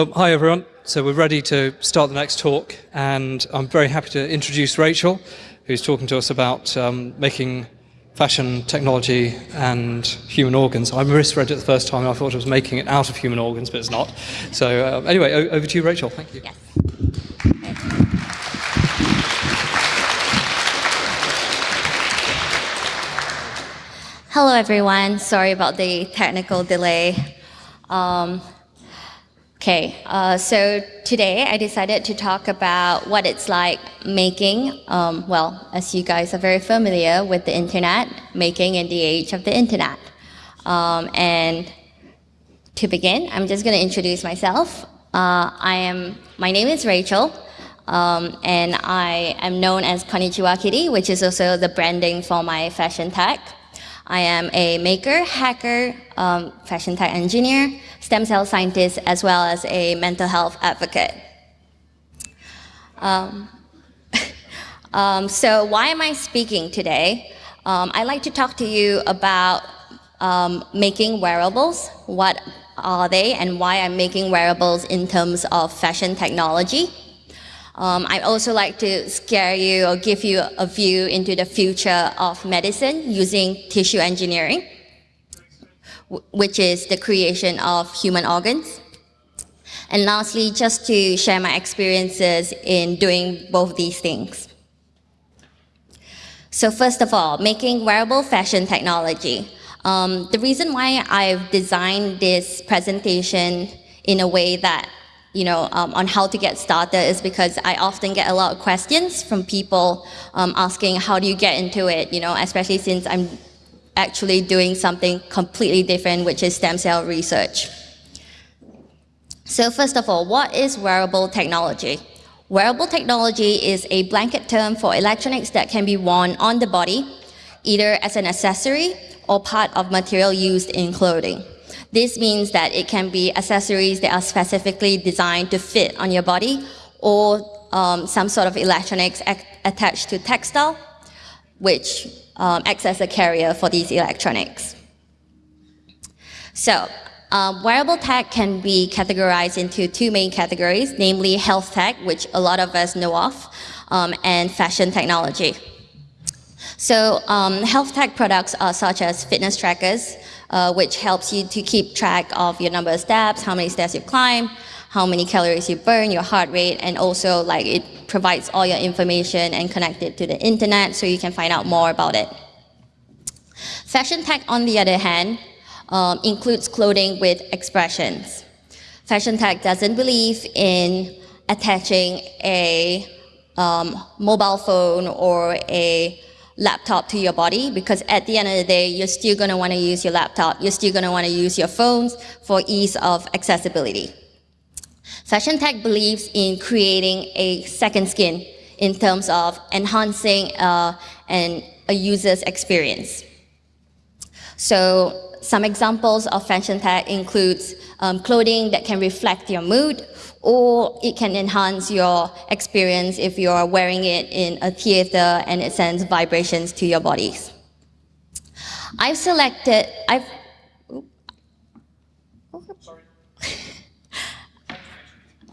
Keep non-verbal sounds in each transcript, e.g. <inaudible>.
Um, hi everyone. So we're ready to start the next talk and I'm very happy to introduce Rachel who's talking to us about um, making fashion technology and human organs. I misread it the first time. I thought it was making it out of human organs, but it's not. So uh, anyway, over to you, Rachel. Thank you. Yes. Hello, everyone. Sorry about the technical delay. Okay, uh, so today I decided to talk about what it's like making, um, well, as you guys are very familiar with the internet, making in the age of the internet. Um, and to begin, I'm just going to introduce myself. Uh, I am, my name is Rachel, um, and I am known as Konnichiwa Kitty, which is also the branding for my fashion tech. I am a maker, hacker, um, fashion tech engineer, stem cell scientist, as well as a mental health advocate. Um, <laughs> um, so why am I speaking today? Um, I'd like to talk to you about um, making wearables, what are they, and why I'm making wearables in terms of fashion technology. Um, I also like to scare you or give you a view into the future of medicine using tissue engineering which is the creation of human organs. And lastly, just to share my experiences in doing both these things. So first of all, making wearable fashion technology. Um, the reason why I've designed this presentation in a way that, you know, um, on how to get started is because I often get a lot of questions from people um, asking how do you get into it, you know, especially since I'm actually doing something completely different, which is stem cell research. So first of all, what is wearable technology? Wearable technology is a blanket term for electronics that can be worn on the body, either as an accessory or part of material used in clothing. This means that it can be accessories that are specifically designed to fit on your body or um, some sort of electronics attached to textile, which um, acts as a carrier for these electronics. So um, wearable tech can be categorized into two main categories, namely health tech, which a lot of us know of, um, and fashion technology. So um, health tech products are such as fitness trackers, uh, which helps you to keep track of your number of steps, how many steps you climb, how many calories you burn, your heart rate, and also like it provides all your information and connect it to the internet so you can find out more about it. Fashion tech, on the other hand, um, includes clothing with expressions. Fashion tech doesn't believe in attaching a um, mobile phone or a laptop to your body because at the end of the day, you're still going to want to use your laptop. You're still going to want to use your phones for ease of accessibility. Fashion tech believes in creating a second skin in terms of enhancing uh, an, a user's experience. So some examples of fashion tech includes um, clothing that can reflect your mood, or it can enhance your experience if you're wearing it in a theater and it sends vibrations to your bodies. I've selected, I've, <laughs>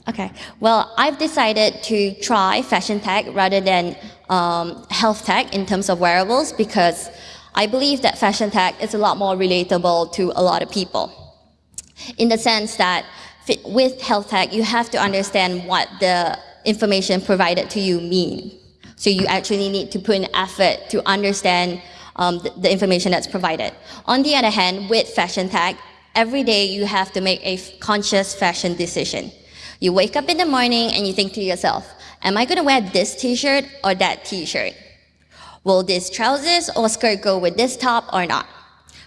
Okay, well, I've decided to try fashion tech rather than um, health tech in terms of wearables because I believe that fashion tech is a lot more relatable to a lot of people. In the sense that with health tech, you have to understand what the information provided to you mean. So you actually need to put in effort to understand um, the, the information that's provided. On the other hand, with fashion tech, every day you have to make a conscious fashion decision. You wake up in the morning and you think to yourself, am I going to wear this t-shirt or that t-shirt? Will this trousers or skirt go with this top or not?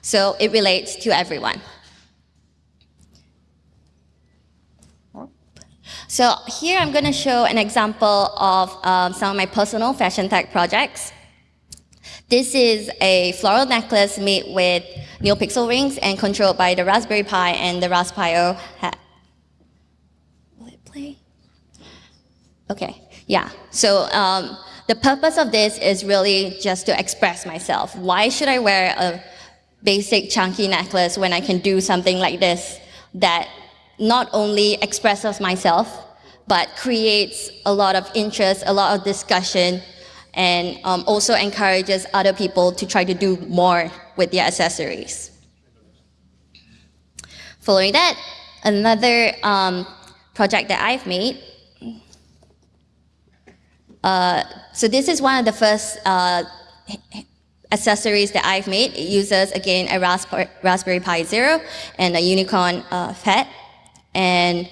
So it relates to everyone. So here I'm going to show an example of um, some of my personal fashion tech projects. This is a floral necklace made with NeoPixel rings and controlled by the Raspberry Pi and the Raspio ha. Will it play? Okay, yeah. So um, the purpose of this is really just to express myself. Why should I wear a basic chunky necklace when I can do something like this that not only expresses myself, but creates a lot of interest, a lot of discussion, and um, also encourages other people to try to do more with their accessories. Following that, another um, project that I've made. Uh, so this is one of the first uh, accessories that I've made. It uses, again, a Raspberry Pi Zero and a Unicorn uh, pHAT. And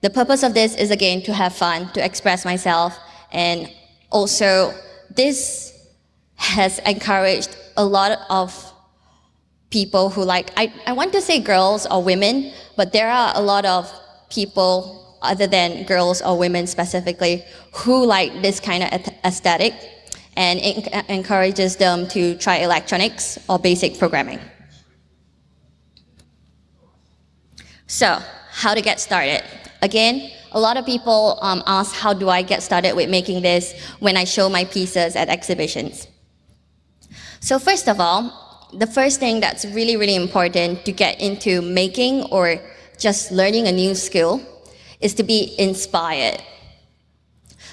the purpose of this is, again, to have fun, to express myself. And also, this has encouraged a lot of people who like, I, I want to say girls or women, but there are a lot of people other than girls or women specifically who like this kind of aesthetic and it encourages them to try electronics or basic programming. So, how to get started? Again, a lot of people um, ask how do I get started with making this when I show my pieces at exhibitions. So first of all, the first thing that's really, really important to get into making or just learning a new skill is to be inspired.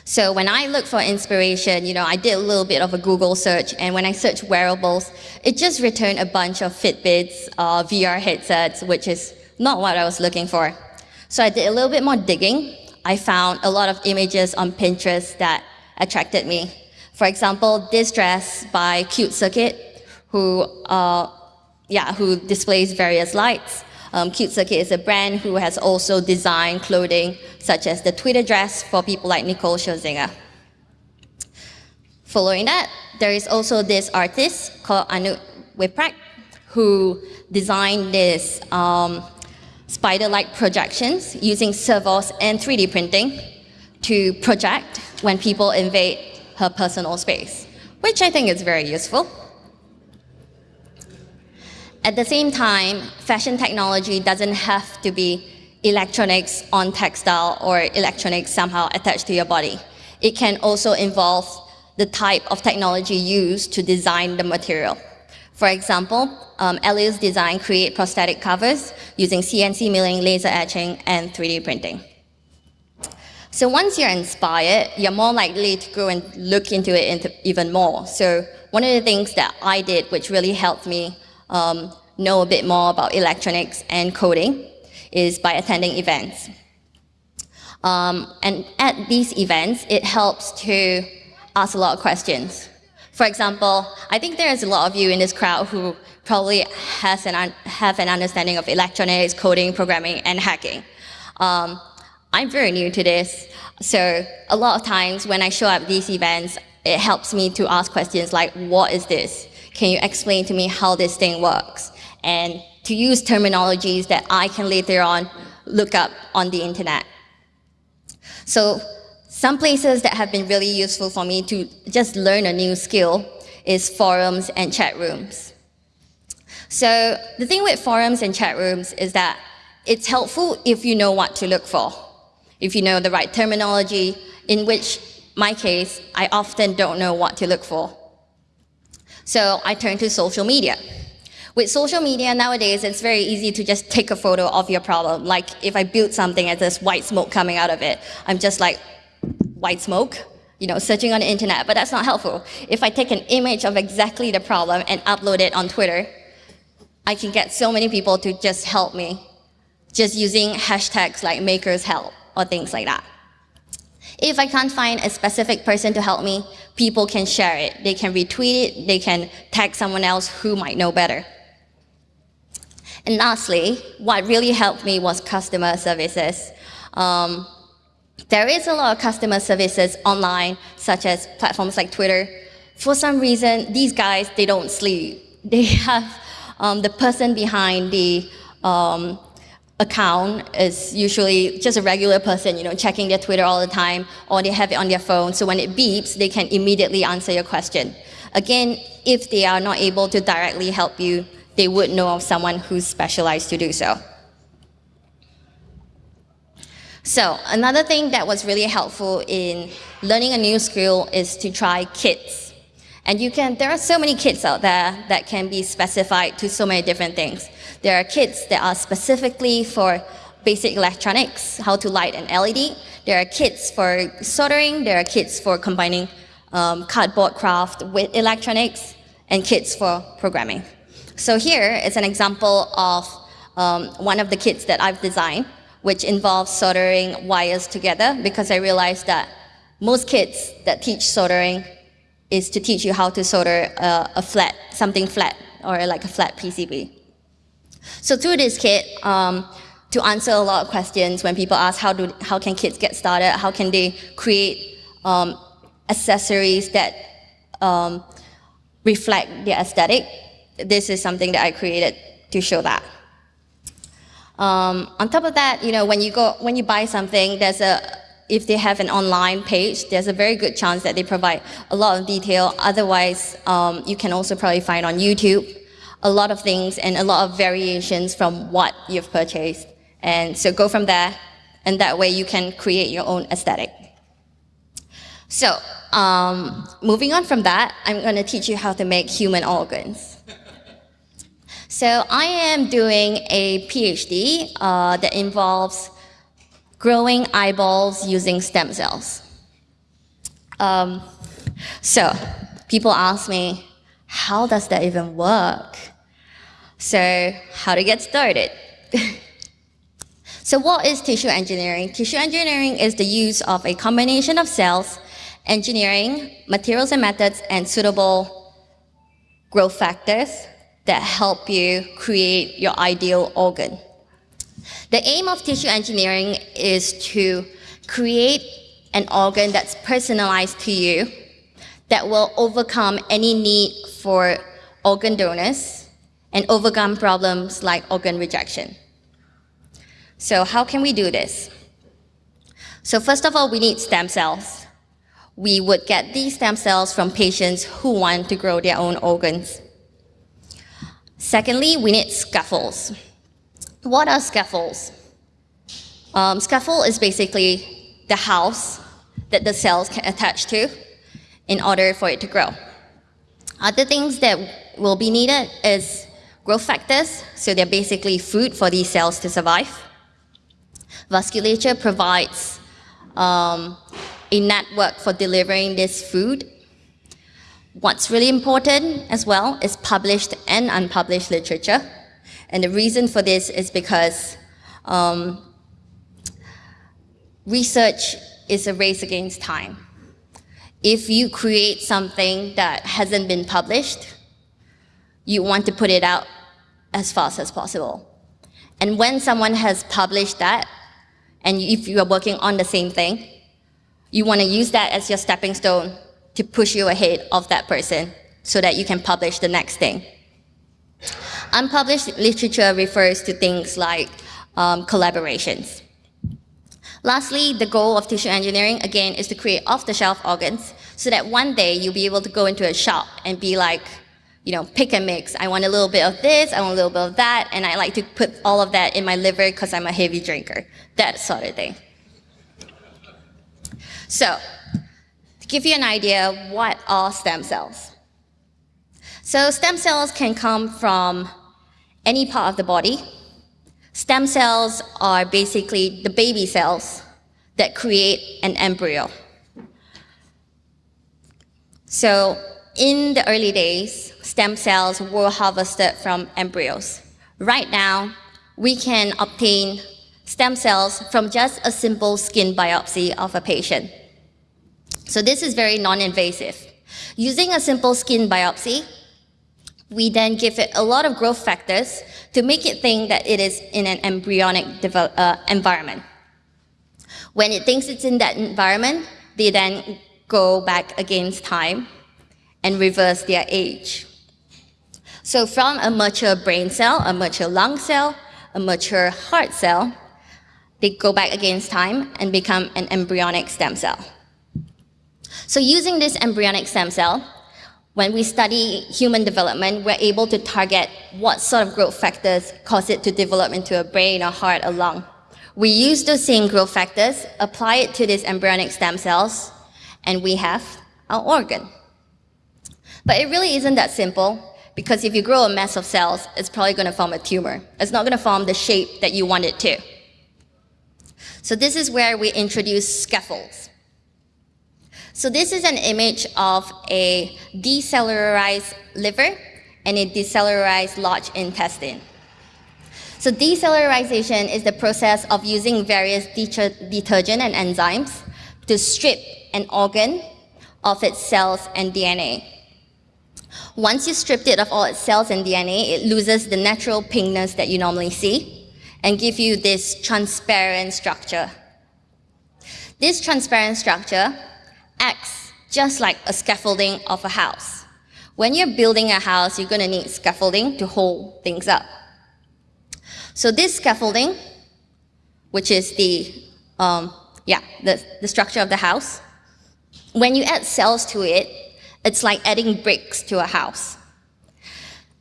So when I look for inspiration, you know, I did a little bit of a Google search, and when I searched wearables, it just returned a bunch of Fitbits, uh, VR headsets, which is not what I was looking for. So I did a little bit more digging. I found a lot of images on Pinterest that attracted me. For example, this dress by CuteCircuit, who, uh, yeah, who displays various lights. Um, CuteCircuit is a brand who has also designed clothing such as the Twitter dress for people like Nicole Scherzinger. Following that, there is also this artist called Anouk Wipprecht who designed this um, spider-like projections using servos and 3D printing to project when people invade her personal space, which I think is very useful. At the same time, fashion technology doesn't have to be electronics on textile or electronics somehow attached to your body. It can also involve the type of technology used to design the material. For example, um, Design create prosthetic covers using CNC milling, laser etching, and 3D printing. So once you're inspired, you're more likely to go and look into it even more. So one of the things that I did, which really helped me um, know a bit more about electronics and coding is by attending events. Um, and at these events, it helps to ask a lot of questions. For example, I think there's a lot of you in this crowd who probably has an have an understanding of electronics, coding, programming, and hacking. Um, I'm very new to this, so a lot of times when I show up these events, it helps me to ask questions like, what is this? Can you explain to me how this thing works? And to use terminologies that I can later on look up on the internet. So some places that have been really useful for me to just learn a new skill is forums and chat rooms. So the thing with forums and chat rooms is that it's helpful if you know what to look for, if you know the right terminology, in which my case, I often don't know what to look for. So I turn to social media. With social media nowadays, it's very easy to just take a photo of your problem. Like if I build something and there's white smoke coming out of it, I'm just like, white smoke? You know, searching on the internet, but that's not helpful. If I take an image of exactly the problem and upload it on Twitter, I can get so many people to just help me, just using hashtags like makers help or things like that. If I can't find a specific person to help me, people can share it. They can retweet it. They can tag someone else who might know better. And lastly, what really helped me was customer services. Um, there is a lot of customer services online, such as platforms like Twitter. For some reason, these guys, they don't sleep. <laughs> They have um, the person behind the um, account is usually just a regular person, you know, checking their Twitter all the time, or they have it on their phone, so when it beeps, they can immediately answer your question. Again, if they are not able to directly help you, they would know of someone who's specialized to do so. So another thing that was really helpful in learning a new skill is to try kits. And you can, there are so many kits out there that can be specified to so many different things. There are kits that are specifically for basic electronics, how to light an LED. There are kits for soldering. There are kits for combining um, cardboard craft with electronics and kits for programming. So here is an example of um, one of the kits that I've designed, which involves soldering wires together because I realized that most kits that teach soldering is to teach you how to solder a, a flat, something flat, or like a flat PCB. So through this kit, um, to answer a lot of questions when people ask how, do, how can kids get started, how can they create um, accessories that um, reflect their aesthetic, this is something that I created to show that. Um, on top of that, you know, when you go, when you buy something, there's a, if they have an online page, there's a very good chance that they provide a lot of detail. Otherwise, um, you can also probably find on YouTube a lot of things and a lot of variations from what you've purchased. And so go from there, and that way you can create your own aesthetic. So, um, moving on from that, I'm going to teach you how to make human organs. So I am doing a PhD uh, that involves growing eyeballs using stem cells. Um, so people ask me, how does that even work? So how to get started? <laughs> so what is tissue engineering? Tissue engineering is the use of a combination of cells, engineering, materials and methods, and suitable growth factors that help you create your ideal organ. The aim of tissue engineering is to create an organ that's personalized to you that will overcome any need for organ donors and overcome problems like organ rejection. So how can we do this? So first of all, we need stem cells. We would get these stem cells from patients who want to grow their own organs. Secondly, we need scaffolds. What are scaffolds? Um, scaffold is basically the house that the cells can attach to in order for it to grow. Other things that will be needed is growth factors, so they're basically food for these cells to survive. Vasculature provides um, a network for delivering this food. What's really important as well is published and unpublished literature. And the reason for this is because um, research is a race against time. If you create something that hasn't been published, you want to put it out as fast as possible. And when someone has published that, and if you are working on the same thing, you want to use that as your stepping stone to push you ahead of that person so that you can publish the next thing. Unpublished literature refers to things like um, collaborations. Lastly, the goal of tissue engineering, again, is to create off-the-shelf organs so that one day you'll be able to go into a shop and be like, you know, pick and mix. I want a little bit of this, I want a little bit of that, and I like to put all of that in my liver because I'm a heavy drinker. That sort of thing. So, to give you an idea, what are stem cells? So stem cells can come from any part of the body. Stem cells are basically the baby cells that create an embryo. So in the early days, stem cells were harvested from embryos. Right now, we can obtain stem cells from just a simple skin biopsy of a patient. So this is very non-invasive. Using a simple skin biopsy, we then give it a lot of growth factors to make it think that it is in an embryonic uh, environment. When it thinks it's in that environment, they then go back against time and reverse their age. So from a mature brain cell, a mature lung cell, a mature heart cell, they go back against time and become an embryonic stem cell. So using this embryonic stem cell, when we study human development, we're able to target what sort of growth factors cause it to develop into a brain, a heart, a lung. We use those same growth factors, apply it to these embryonic stem cells, and we have our organ. But it really isn't that simple, because if you grow a mass of cells, it's probably going to form a tumor. It's not going to form the shape that you want it to. So this is where we introduce scaffolds. So this is an image of a decellularized liver and a decellularized large intestine. So decellularization is the process of using various detergent and enzymes to strip an organ of its cells and DNA. Once you stripped it of all its cells and DNA, it loses the natural pinkness that you normally see and give you this transparent structure. This transparent structure acts just like a scaffolding of a house. When you're building a house, you're going to need scaffolding to hold things up. So this scaffolding, which is the, um, yeah, the, the structure of the house, when you add cells to it, it's like adding bricks to a house.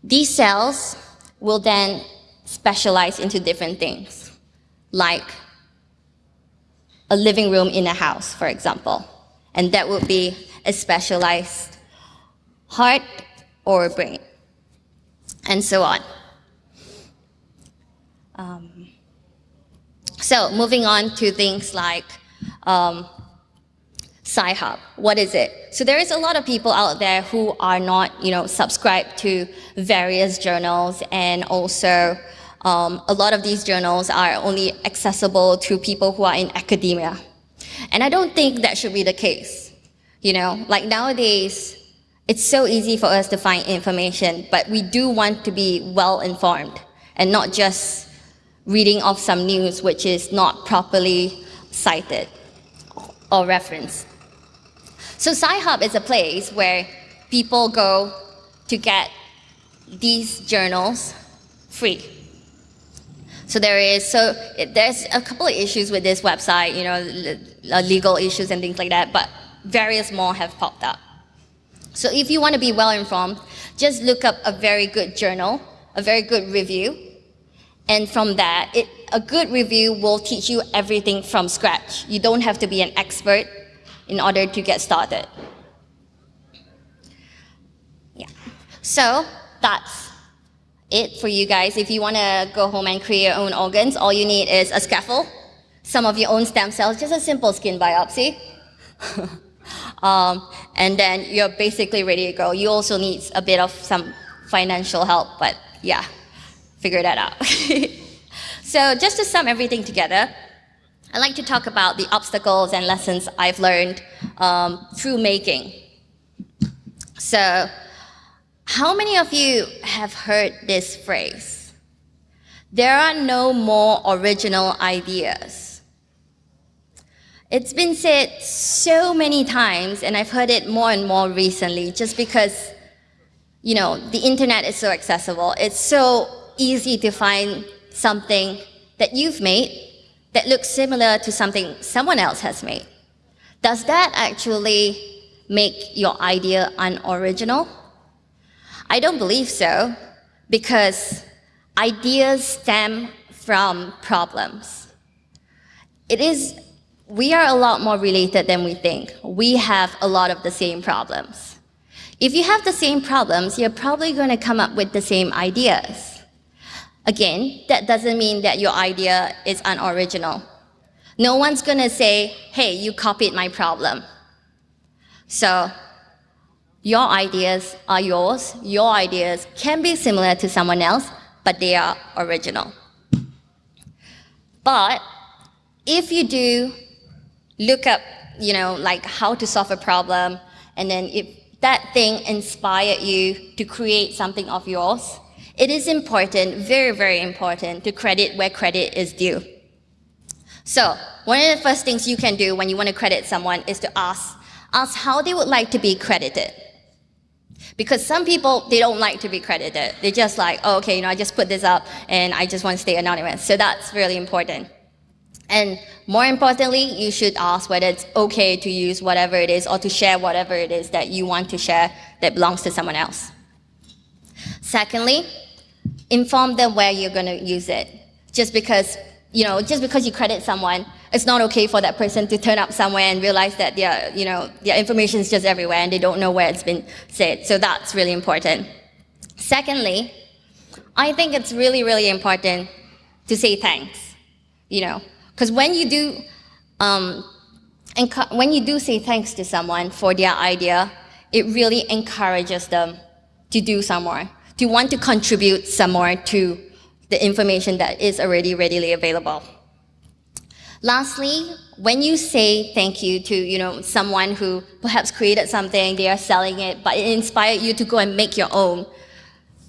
These cells will then specialize into different things, like a living room in a house, for example. And that would be a specialized heart or brain, and so on. Um, so moving on to things like um, Sci-Hub. What is it? So there is a lot of people out there who are not, you know, subscribed to various journals and also um, a lot of these journals are only accessible to people who are in academia. And I don't think that should be the case. You know, like nowadays, it's so easy for us to find information, but we do want to be well informed and not just reading off some news which is not properly cited or referenced. So Sci-Hub is a place where people go to get these journals free. So there is, so there's a couple of issues with this website, you know, uh, legal issues and things like that, but various more have popped up. So if you want to be well informed, just look up a very good journal, a very good review, and from that, it, a good review will teach you everything from scratch. You don't have to be an expert in order to get started. Yeah. So that's it for you guys. If you want to go home and create your own organs, all you need is a scaffold, some of your own stem cells, just a simple skin biopsy. <laughs> um, and then you're basically ready to go. You also need a bit of some financial help, but yeah, figure that out. <laughs> so just to sum everything together, I'd like to talk about the obstacles and lessons I've learned um, through making. So, how many of you have heard this phrase? There are no more original ideas. It's been said so many times, and I've heard it more and more recently, just because, you know, the internet is so accessible. It's so easy to find something that you've made that looks similar to something someone else has made. Does that actually make your idea unoriginal? I don't believe so, because ideas stem from problems. It is, we are a lot more related than we think. We have a lot of the same problems. If you have the same problems, you're probably going to come up with the same ideas. Again, that doesn't mean that your idea is unoriginal. No one's going to say, hey, you copied my problem. So your ideas are yours. Your ideas can be similar to someone else, but they are original. But if you do look up, you know, like how to solve a problem, and then if that thing inspired you to create something of yours, it is important, very, very important, to credit where credit is due. So, one of the first things you can do when you want to credit someone is to ask, ask how they would like to be credited. Because some people, they don't like to be credited. They just like, oh, okay, you know, I just put this up and I just want to stay anonymous. So that's really important. And more importantly, you should ask whether it's okay to use whatever it is or to share whatever it is that you want to share that belongs to someone else. Secondly, inform them where you're going to use it. Just because, you know, just because you credit someone, it's not okay for that person to turn up somewhere and realize that their, you know, their information is just everywhere and they don't know where it's been said. So that's really important. Secondly, I think it's really, really important to say thanks. You know, Because when you do, um, when you do say thanks to someone for their idea, it really encourages them to do some more, to want to contribute some more to the information that is already readily available. Lastly, when you say thank you to you know someone who perhaps created something, they are selling it, but it inspired you to go and make your own,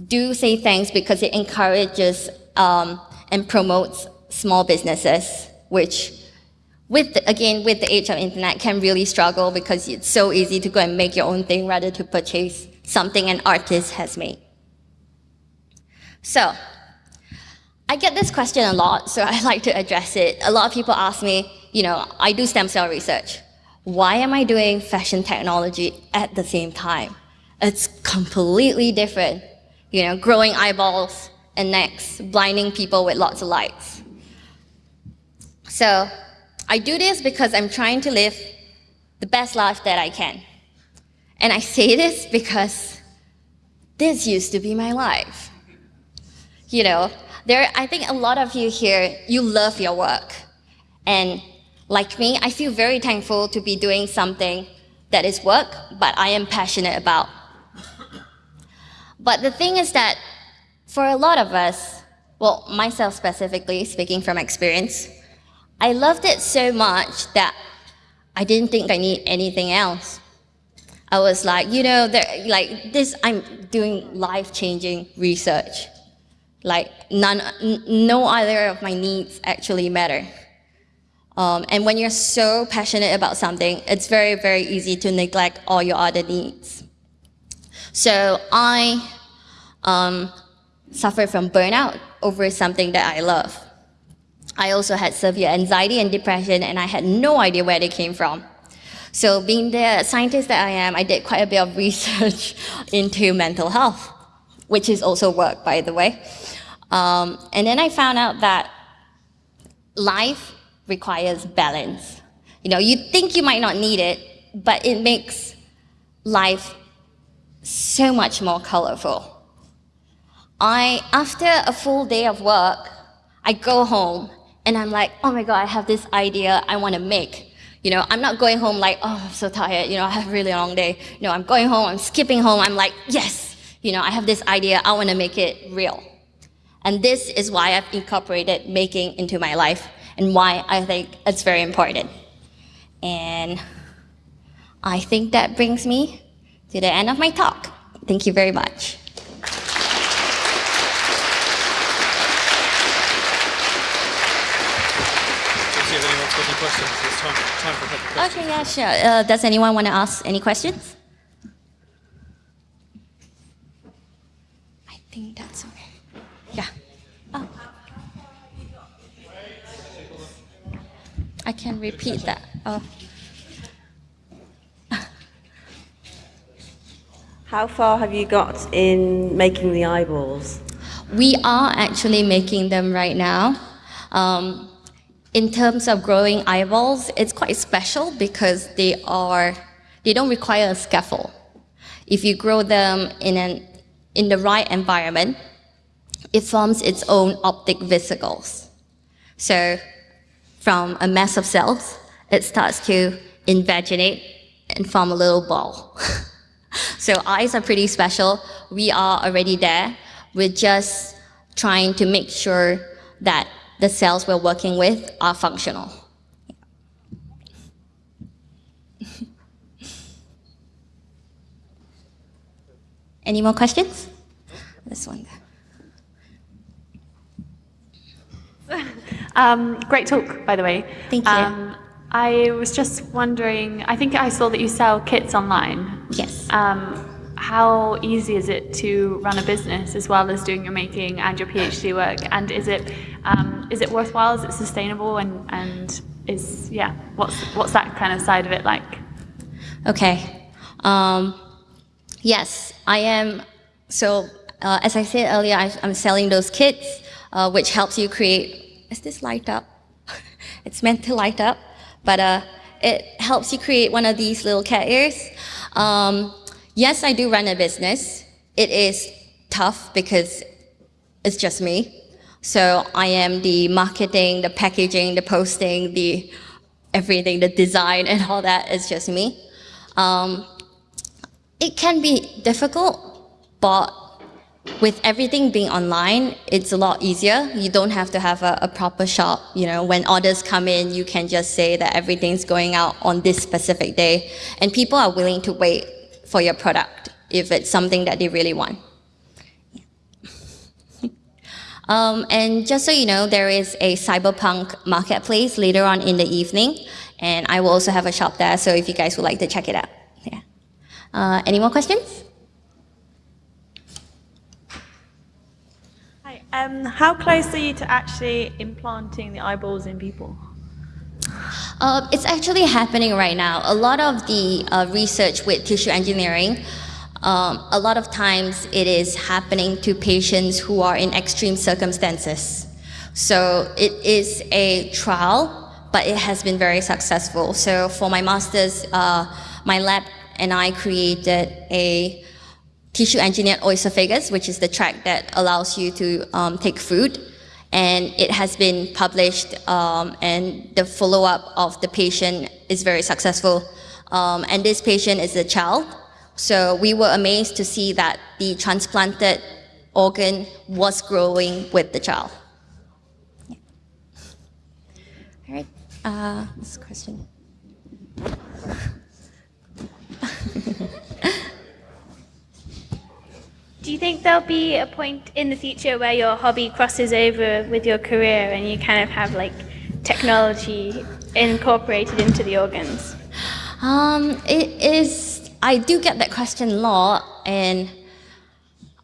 do say thanks because it encourages um, and promotes small businesses, which with the, again with the age of internet can really struggle because it's so easy to go and make your own thing rather to purchase something an artist has made. So I get this question a lot, so I like to address it. A lot of people ask me, you know, I do stem cell research. Why am I doing fashion technology at the same time? It's completely different. You know, growing eyeballs and necks, blinding people with lots of lights. So I do this because I'm trying to live the best life that I can. And I say this because this used to be my life. You know, there, I think a lot of you here, you love your work. And like me, I feel very thankful to be doing something that is work, but I am passionate about. But the thing is that for a lot of us, well, myself specifically, speaking from experience, I loved it so much that I didn't think I need anything else. I was like, you know, like this, I'm doing life-changing research. Like none, no other of my needs actually matter. Um, and when you're so passionate about something, it's very, very easy to neglect all your other needs. So I um, suffered from burnout over something that I love. I also had severe anxiety and depression, and I had no idea where they came from. So being the scientist that I am, I did quite a bit of <laughs> research into mental health, which is also work, by the way. Um, and then I found out that life requires balance. You know, you think you might not need it, but it makes life so much more colorful. I, after a full day of work, I go home and I'm like, oh my God, I have this idea I want to make. You know, I'm not going home like, oh, I'm so tired. You know, I have a really long day. You know, I'm going home, I'm skipping home. I'm like, yes, you know, I have this idea. I want to make it real. And this is why I've incorporated making into my life and why I think it's very important. And I think that brings me to the end of my talk. Thank you very much. time, time for a couple questions. Okay, yeah, sure. Uh, does anyone want to ask any questions? I think that's I can repeat that. Oh. How far have you got in making the eyeballs? We are actually making them right now. Um, in terms of growing eyeballs, it's quite special because they are they don't require a scaffold. If you grow them in an in the right environment, it forms its own optic vesicles. So from a mass of cells, it starts to invaginate and form a little ball. <laughs> so eyes are pretty special. We are already there. We're just trying to make sure that the cells we're working with are functional. <laughs> Any more questions? This one <laughs> um, great talk, by the way. Thank you. Um, I was just wondering, I think I saw that you sell kits online. Yes. Um, how easy is it to run a business as well as doing your making and your PhD work? And is it um, is it worthwhile? Is it sustainable? And and is yeah, what's what's that kind of side of it like? Okay. Um, yes, I am. So uh, as I said earlier, I, am selling those kits, uh, which helps you create. Is this light up? <laughs> it's meant to light up, but uh, it helps you create one of these little cat ears. Um, Yes, I do run a business. It is tough because it's just me. So I am the marketing, the packaging, the posting, the everything, the design and all that is just me. Um, it can be difficult, but with everything being online, it's a lot easier. You don't have to have a, a, proper shop. You know, when orders come in, you can just say that everything's going out on this specific day, and people are willing to wait for your product if it's something that they really want. <laughs> um, and just so you know, there is a cyberpunk marketplace later on in the evening, and I will also have a shop there. So if you guys would like to check it out, yeah. Uh, any more questions? Um, how close are you to actually implanting the eyeballs in people? Uh, it's actually happening right now. A lot of the uh, research with tissue engineering, um, a lot of times it is happening to patients who are in extreme circumstances. So it is a trial, but it has been very successful. So for my master's, uh, my lab and I created a tissue engineered oesophagus, which is the track that allows you to um, take food. And it has been published, um, and the follow-up of the patient is very successful. Um, and this patient is a child. So we were amazed to see that the transplanted organ was growing with the child. Yeah. All right, uh, this question. <laughs> Do you think there'll be a point in the future where your hobby crosses over with your career and you kind of have like technology incorporated into the organs? Um, it is, I do get that question a lot and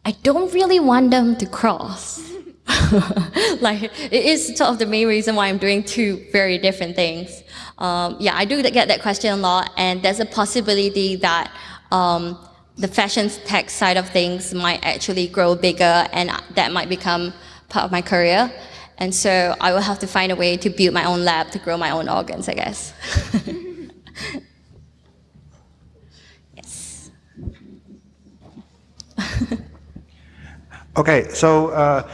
I don't really want them to cross. <laughs> like, it is sort of the main reason why I'm doing two very different things. Um, yeah, I do get that question a lot and there's a possibility that um, the fashion tech side of things might actually grow bigger and that might become part of my career. And so I will have to find a way to build my own lab to grow my own organs, I guess. <laughs> yes. <laughs> okay, so uh,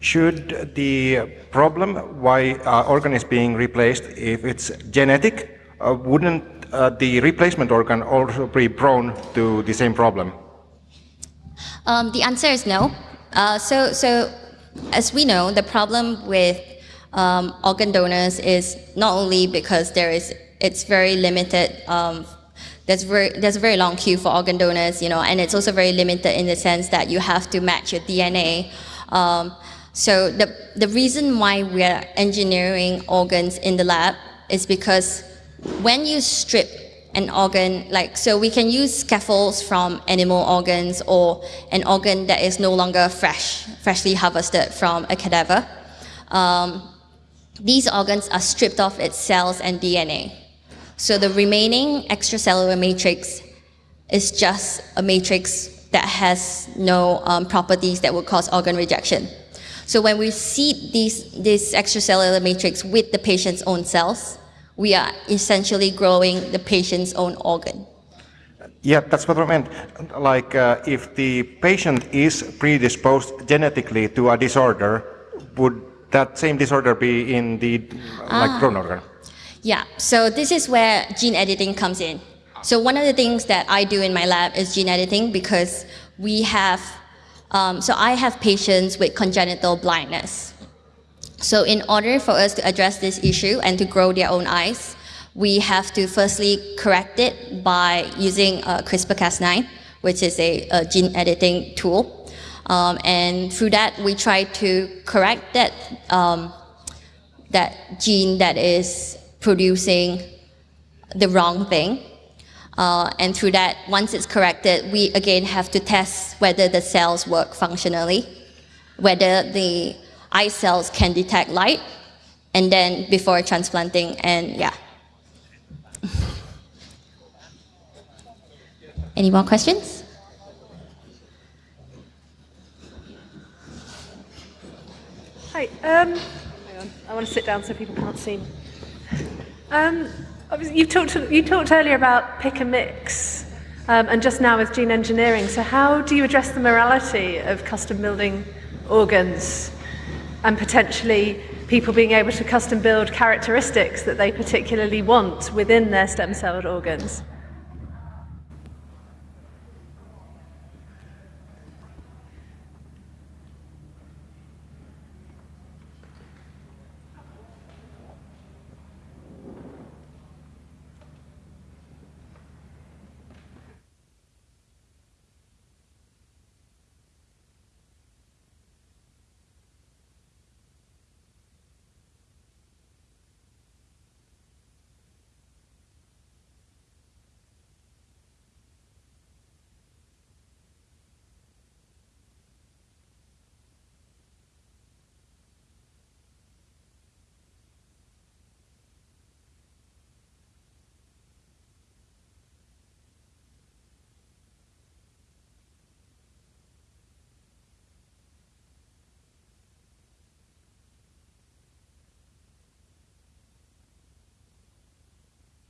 should the problem why uh, organ is being replaced, if it's genetic, uh, wouldn't uh, the replacement organ also be prone to the same problem? Um, the answer is no. Uh, so, so as we know, the problem with um, organ donors is not only because there is it's very limited. Um, there's very there's a very long queue for organ donors, you know, and it's also very limited in the sense that you have to match your DNA. Um, so the the reason why we're engineering organs in the lab is because when you strip an organ, like, so we can use scaffolds from animal organs or an organ that is no longer fresh, freshly harvested from a cadaver. Um, these organs are stripped of its cells and DNA. So the remaining extracellular matrix is just a matrix that has no um, properties that would cause organ rejection. So when we seed these, this extracellular matrix with the patient's own cells, we are essentially growing the patient's own organ. Yeah, that's what I meant. Like, uh, if the patient is predisposed genetically to a disorder, would that same disorder be in the like ah. grown organ? Yeah. So this is where gene editing comes in. So one of the things that I do in my lab is gene editing because we have. Um, so I have patients with congenital blindness. So in order for us to address this issue and to grow their own eyes, we have to firstly correct it by using uh, CRISPR-Cas9, which is a, a, gene editing tool. Um, and through that, we try to correct that, um, that gene that is producing the wrong thing. Uh, and through that, once it's corrected, we again have to test whether the cells work functionally, whether the eye cells can detect light, and then before transplanting, and yeah. <laughs> Any more questions? Hi. Um, I want to sit down so people can't see me. Um, you talked you talked earlier about pick and mix, um, and just now with gene engineering. So how do you address the morality of custom building organs and potentially people being able to custom build characteristics that they particularly want within their stem celled organs.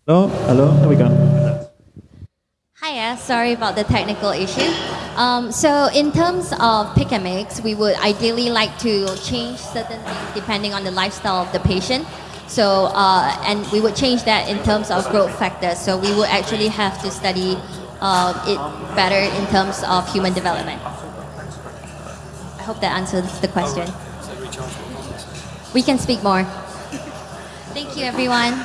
Hello, hello, there we go. Hiya, sorry about the technical issue. Um, so in terms of pick and mix, we would ideally like to change certain things depending on the lifestyle of the patient. So, uh, and we would change that in terms of growth factors. So we would actually have to study uh, it better in terms of human development. I hope that answers the question. We can speak more. <laughs> Thank you, everyone.